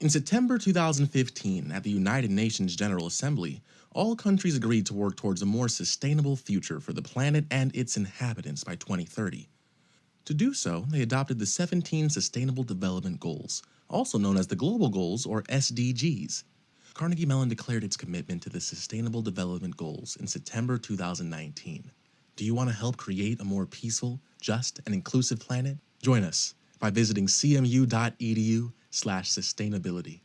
In September 2015, at the United Nations General Assembly, all countries agreed to work towards a more sustainable future for the planet and its inhabitants by 2030. To do so, they adopted the 17 Sustainable Development Goals, also known as the Global Goals or SDGs. Carnegie Mellon declared its commitment to the Sustainable Development Goals in September 2019. Do you want to help create a more peaceful, just, and inclusive planet? Join us by visiting cmu.edu slash sustainability.